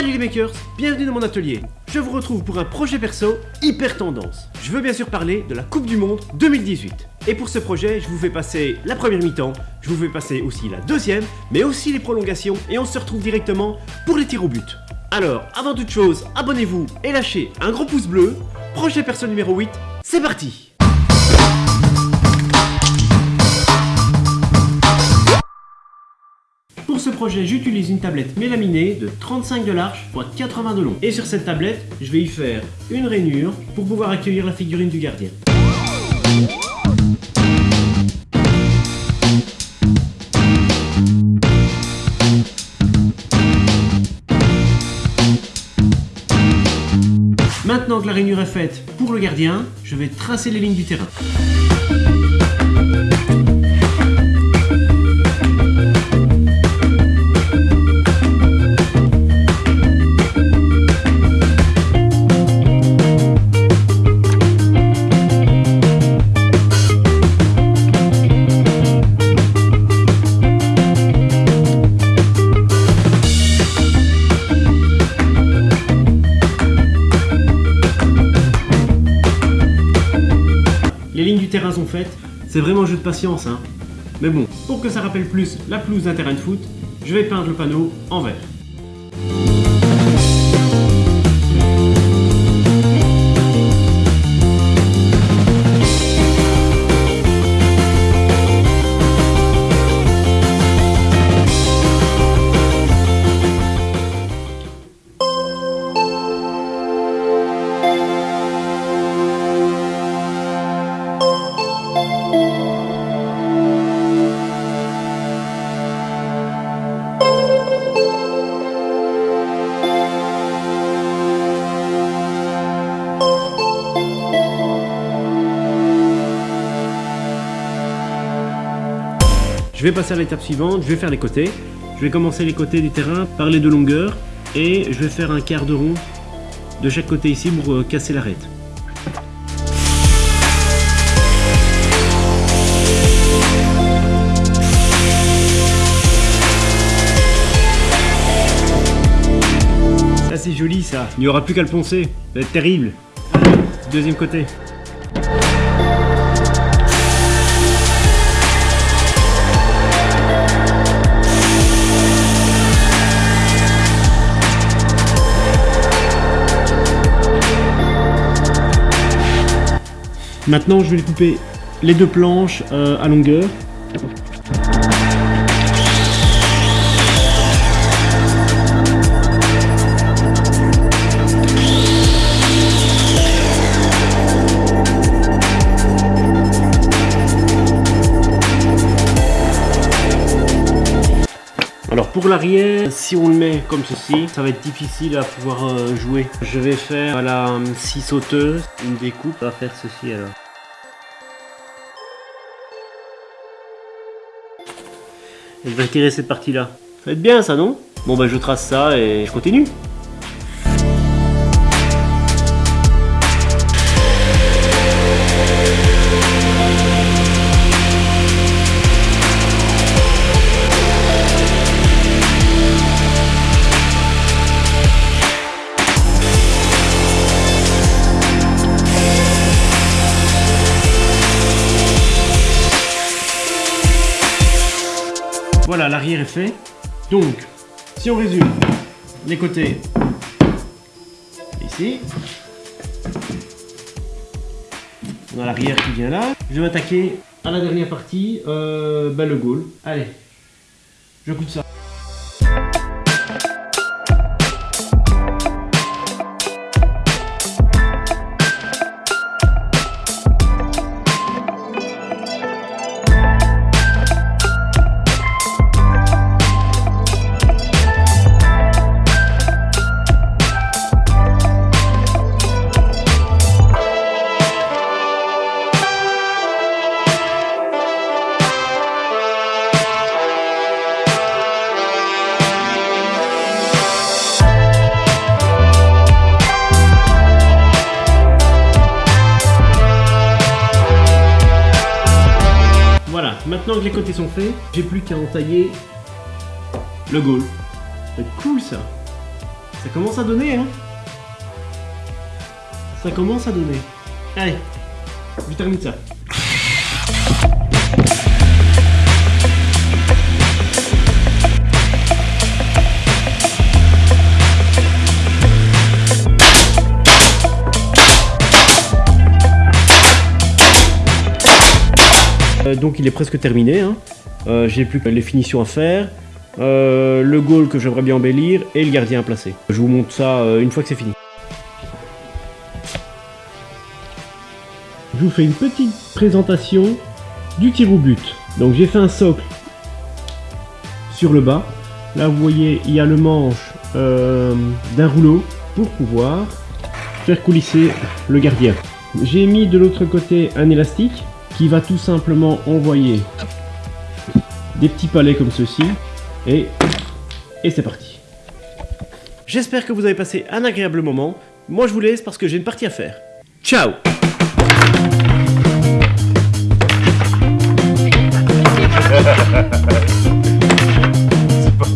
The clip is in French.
makers, bienvenue dans mon atelier. Je vous retrouve pour un projet perso hyper tendance. Je veux bien sûr parler de la Coupe du Monde 2018. Et pour ce projet, je vous fais passer la première mi-temps, je vous fais passer aussi la deuxième, mais aussi les prolongations, et on se retrouve directement pour les tirs au but. Alors, avant toute chose, abonnez-vous et lâchez un gros pouce bleu. Projet perso numéro 8, c'est parti ce projet, j'utilise une tablette mélaminée de 35 de large x 80 de long. Et sur cette tablette, je vais y faire une rainure pour pouvoir accueillir la figurine du gardien. Maintenant que la rainure est faite pour le gardien, je vais tracer les lignes du terrain. Les lignes du terrain sont faites, c'est vraiment un jeu de patience hein. Mais bon, pour que ça rappelle plus la pelouse d'un terrain de foot, je vais peindre le panneau en vert. Je vais passer à l'étape suivante, je vais faire les côtés. Je vais commencer les côtés du terrain par les deux longueurs et je vais faire un quart de rond de chaque côté ici pour euh, casser l'arête. C'est joli ça, il n'y aura plus qu'à le poncer, ça va être terrible. Deuxième côté. Maintenant, je vais couper les deux planches euh, à longueur. Alors pour l'arrière, si on le met comme ceci, ça va être difficile à pouvoir euh, jouer. Je vais faire la scie sauteuse une découpe, on va faire ceci alors. Et je vais retirer cette partie-là. Ça va être bien ça, non? Bon bah je trace ça et je continue. Fait. Donc, si on résume, les côtés ici. On a l'arrière qui vient là. Je vais m'attaquer à la dernière partie, euh, ben le goal. Allez, je coupe ça. Maintenant que les côtés sont faits, j'ai plus qu'à entailler le goal. C'est cool ça Ça commence à donner, hein Ça commence à donner. Allez, je termine ça. Donc il est presque terminé. Hein. Euh, J'ai plus que les finitions à faire, euh, le goal que j'aimerais bien embellir et le gardien à placer. Je vous montre ça euh, une fois que c'est fini. Je vous fais une petite présentation du tir au but. Donc j'ai fait un socle sur le bas. Là vous voyez il y a le manche euh, d'un rouleau pour pouvoir faire coulisser le gardien. J'ai mis de l'autre côté un élastique qui va tout simplement envoyer des petits palets comme ceci et, et c'est parti. J'espère que vous avez passé un agréable moment. Moi je vous laisse parce que j'ai une partie à faire. Ciao C'est pas...